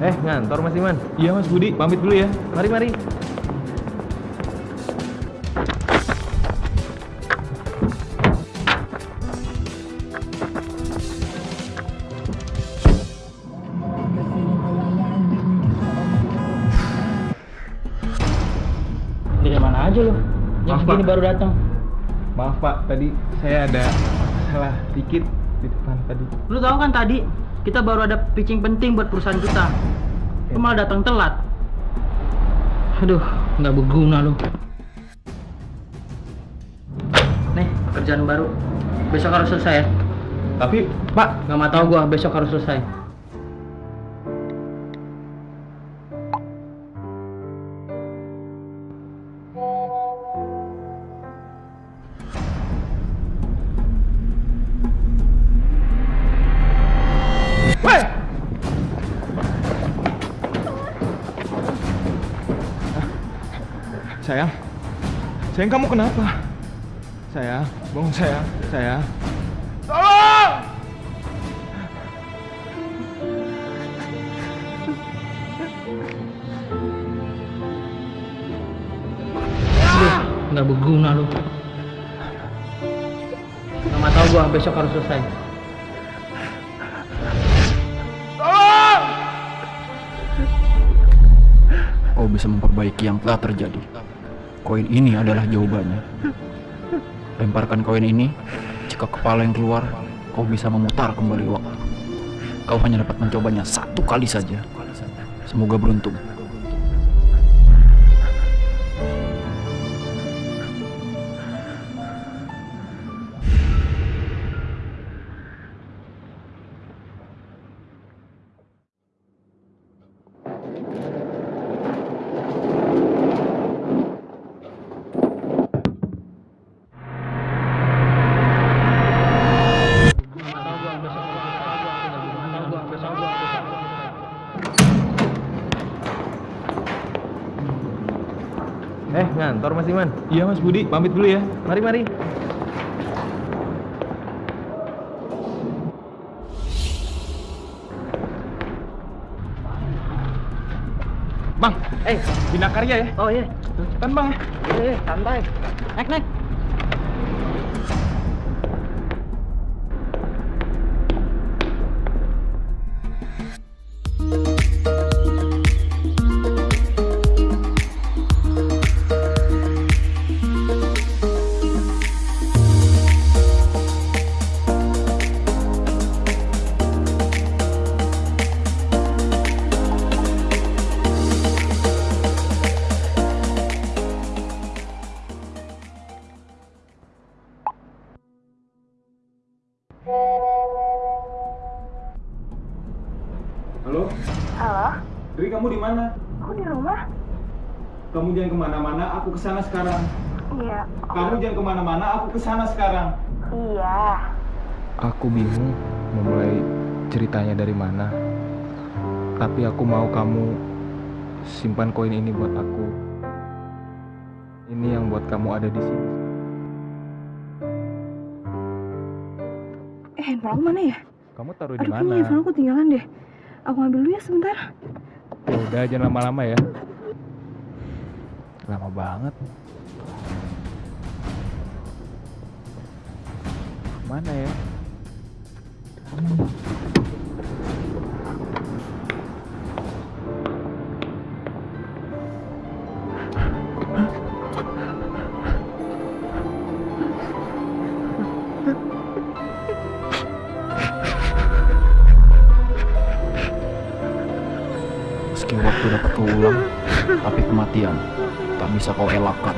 Eh, ngantor Mas Iman. Iya Mas Budi, pamit dulu ya. Mari, mari. Dari mana aja lu? Jam Maaf, segini Pak. baru datang. Maaf Pak, tadi saya ada salah dikit di depan tadi. Lu tahu kan tadi kita baru ada pitching penting buat perusahaan kita. Lu malah datang telat. Aduh, nggak berguna lu. Nih, kerjaan baru. Besok harus selesai ya. Tapi Pak, Nggak mau tahu gua, besok harus selesai. Sayang, sayang kamu kenapa? Sayang, bangun sayang, sayang. Tolong! Nggak berguna lu. Mau tahu gua, besok harus selesai. Tolong! Kau bisa memperbaiki yang telah terjadi. Koin ini adalah jawabannya. Lemparkan koin ini, jika kepala yang keluar, kau bisa memutar kembali waktu. Kau hanya dapat mencobanya satu kali saja. Semoga beruntung. Eh, ngantor Mas Iman. Iya Mas Budi, pamit dulu ya. Mari, mari. Bang, Eh, bina karya ya. oh iya. Cepetan Bang ya. Iya, iya, santai. Naik, naik. Halo, Halo, Dri kamu di mana? aku di rumah. Kamu jangan ke mana-mana, aku ke sana sekarang. Iya. Kamu jangan ke mana-mana, aku ke sana sekarang. Iya. Aku bingung memulai ceritanya dari mana. Tapi aku mau kamu simpan koin ini buat aku. Ini yang buat kamu ada di sini. Eh, handphone aku mana ya? Kamu taruh di Aduh, mana? kayaknya handphone aku tinggalan deh. Aku ambil dulu ya sebentar. Ya udah, jangan lama-lama ya. Lama banget. Mana ya? Meski waktu dapat terulang, tapi kematian tak bisa kau elakkan.